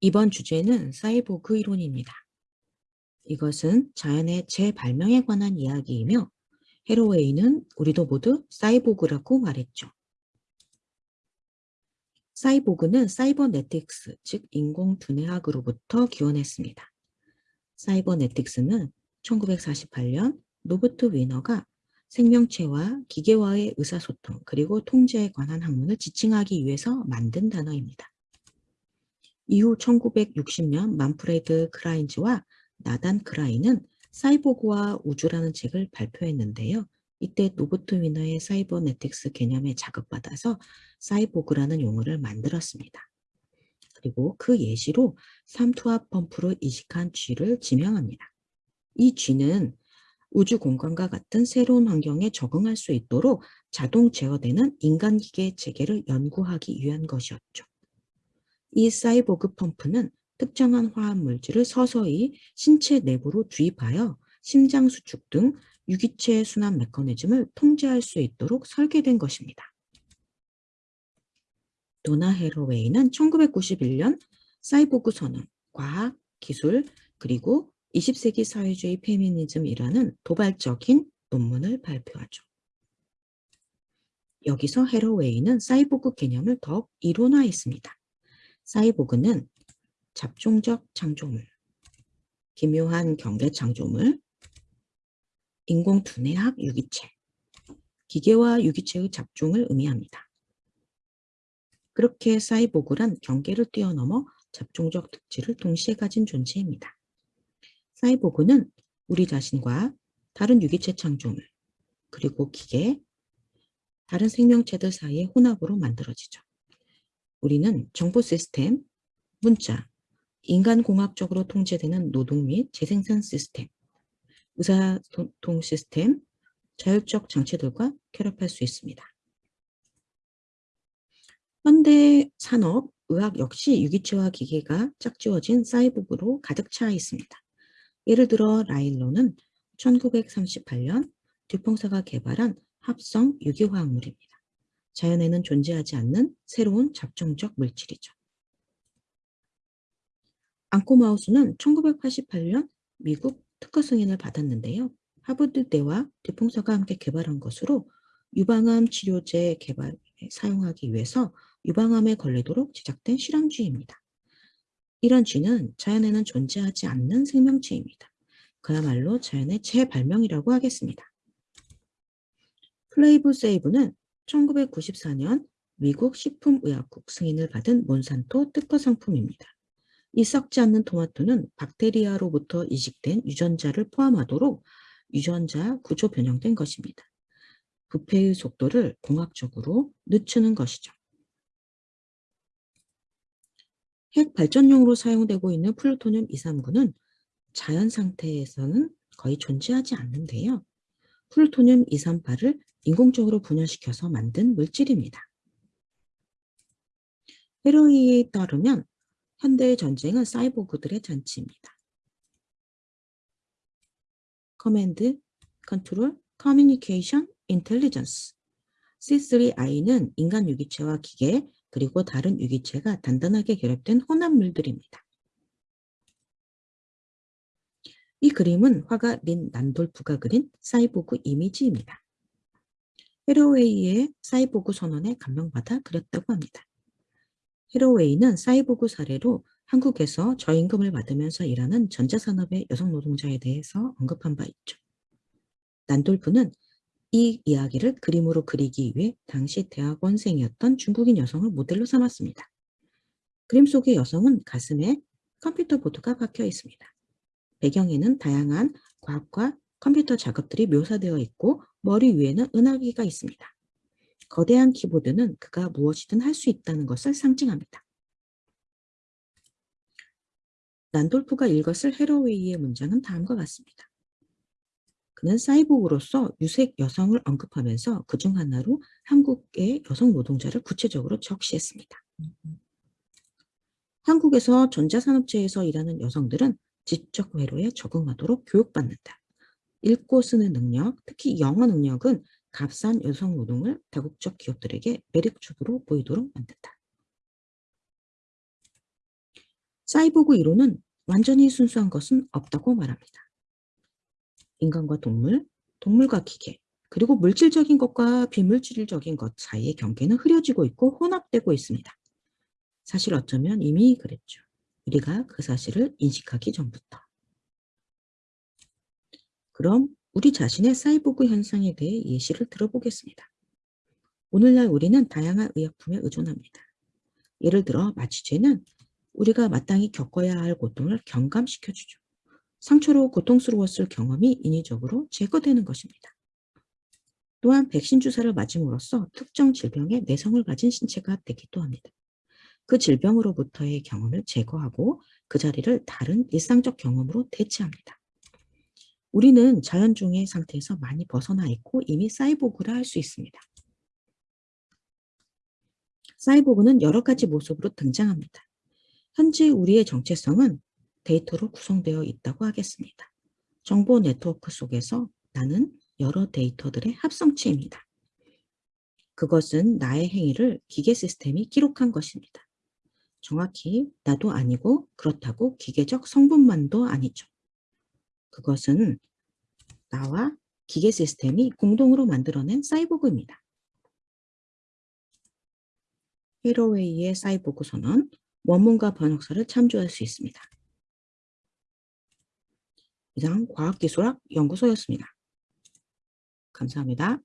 이번 주제는 사이보그 이론입니다. 이것은 자연의 재발명에 관한 이야기이며 해러웨이는 우리도 모두 사이보그라고 말했죠. 사이보그는 사이버네틱스, 즉 인공두뇌학으로부터 기원했습니다. 사이버네틱스는 1948년 노버트 위너가 생명체와 기계와의 의사소통 그리고 통제에 관한 학문을 지칭하기 위해서 만든 단어입니다. 이후 1960년 만프레드 크라인즈와 나단 크라인은 사이보그와 우주라는 책을 발표했는데요. 이때 노버트 위너의 사이버네틱스 개념에 자극받아서 사이보그라는 용어를 만들었습니다. 그리고 그 예시로 삼투압 펌프로 이식한 쥐를 지명합니다. 이 쥐는 우주 공간과 같은 새로운 환경에 적응할 수 있도록 자동 제어되는 인간기계 체계를 연구하기 위한 것이었죠. 이 사이보그 펌프는 특정한 화학 물질을 서서히 신체 내부로 주입하여 심장 수축 등 유기체 순환 메커니즘을 통제할 수 있도록 설계된 것입니다. 도나 헤로웨이는 1991년 사이보그 선언, 과학, 기술, 그리고 20세기 사회주의 페미니즘이라는 도발적인 논문을 발표하죠. 여기서 헤로웨이는 사이보그 개념을 더욱 이론화했습니다. 사이보그는 잡종적 창조물, 기묘한 경계 창조물, 인공두뇌학 유기체, 기계와 유기체의 잡종을 의미합니다. 그렇게 사이보그란 경계를 뛰어넘어 잡종적 특질을 동시에 가진 존재입니다. 사이보그는 우리 자신과 다른 유기체 창조물, 그리고 기계, 다른 생명체들 사이의 혼합으로 만들어지죠. 우리는 정보 시스템, 문자, 인간공학적으로 통제되는 노동 및 재생산 시스템, 의사소통 시스템, 자율적 장치들과 결합할 수 있습니다. 현대 산업, 의학 역시 유기체와 기계가 짝지워진 사이보그로 가득 차 있습니다. 예를 들어 라일로는 1938년 듀퐁사가 개발한 합성 유기화학물입니다. 자연에는 존재하지 않는 새로운 잡종적 물질이죠. 앙코마우스는 1988년 미국 특허 승인을 받았는데요. 하버드대와 듀퐁사가 함께 개발한 것으로 유방암 치료제 개발에 사용하기 위해서 유방암에 걸리도록 제작된 실험쥐입니다. 이런 쥐는 자연에는 존재하지 않는 생명체입니다. 그야말로 자연의 재발명이라고 하겠습니다. 플레이브 세이브는 1994년 미국 식품의약국 승인을 받은 몬산토 특허 상품입니다. 이 썩지 않는 토마토는 박테리아로부터 이식된 유전자를 포함하도록 유전자 구조 변형된 것입니다. 부패의 속도를 공학적으로 늦추는 것이죠. 핵 발전용으로 사용되고 있는 플루토늄 239는 자연 상태에서는 거의 존재하지 않는데요. 플루토늄 238을 인공적으로 분열시켜서 만든 물질입니다. 해러웨이에 따르면 현대의 전쟁은 사이보그들의 잔치입니다. command, control, communication, intelligence C3I는 인간 유기체와 기계, 그리고 다른 유기체가 단단하게 결합된 혼합물들입니다. 이 그림은 화가 린 난돌프가 그린 사이보그 이미지입니다. 헤로웨이의 사이보그 선언에 감명받아 그렸다고 합니다. 헤로웨이는 사이보그 사례로 한국에서 저임금을 받으면서 일하는 전자산업의 여성 노동자에 대해서 언급한 바 있죠. 난돌프는 이 이야기를 그림으로 그리기 위해 당시 대학원생이었던 중국인 여성을 모델로 삼았습니다. 그림 속의 여성은 가슴에 컴퓨터 보드가 박혀 있습니다. 배경에는 다양한 과학과 컴퓨터 작업들이 묘사되어 있고 머리 위에는 은하기가 있습니다. 거대한 키보드는 그가 무엇이든 할 수 있다는 것을 상징합니다. 난돌프가 읽었을 헤로웨이의 문장은 다음과 같습니다. 그는 사이보그로서 유색 여성을 언급하면서 그 중 하나로 한국의 여성 노동자를 구체적으로 적시했습니다. 한국에서 전자산업체에서 일하는 여성들은 지적 회로에 적응하도록 교육받는다. 읽고 쓰는 능력, 특히 영어 능력은 값싼 여성 노동을 다국적 기업들에게 매력적으로 보이도록 만든다. 사이보그 이론은 완전히 순수한 것은 없다고 말합니다. 인간과 동물, 동물과 기계, 그리고 물질적인 것과 비물질적인 것 사이의 경계는 흐려지고 있고 혼합되고 있습니다. 사실 어쩌면 이미 그랬죠. 우리가 그 사실을 인식하기 전부터. 그럼 우리 자신의 사이보그 현상에 대해 예시를 들어보겠습니다. 오늘날 우리는 다양한 의약품에 의존합니다. 예를 들어 마취제는 우리가 마땅히 겪어야 할 고통을 경감시켜주죠. 상처로 고통스러웠을 경험이 인위적으로 제거되는 것입니다. 또한 백신 주사를 맞음으로써 특정 질병의 내성을 가진 신체가 되기도 합니다. 그 질병으로부터의 경험을 제거하고 그 자리를 다른 일상적 경험으로 대체합니다. 우리는 자연중의 상태에서 많이 벗어나 있고 이미 사이보그라 할 수 있습니다. 사이보그는 여러 가지 모습으로 등장합니다. 현재 우리의 정체성은 데이터로 구성되어 있다고 하겠습니다. 정보 네트워크 속에서 나는 여러 데이터들의 합성체입니다. 그것은 나의 행위를 기계 시스템이 기록한 것입니다. 정확히 나도 아니고 그렇다고 기계적 성분만도 아니죠. 그것은 나와 기계 시스템이 공동으로 만들어낸 사이보그입니다. 헤로웨이의 사이보그 선언, 원문과 번역서를 참조할 수 있습니다. 이상 과학기술학 연구소였습니다. 감사합니다.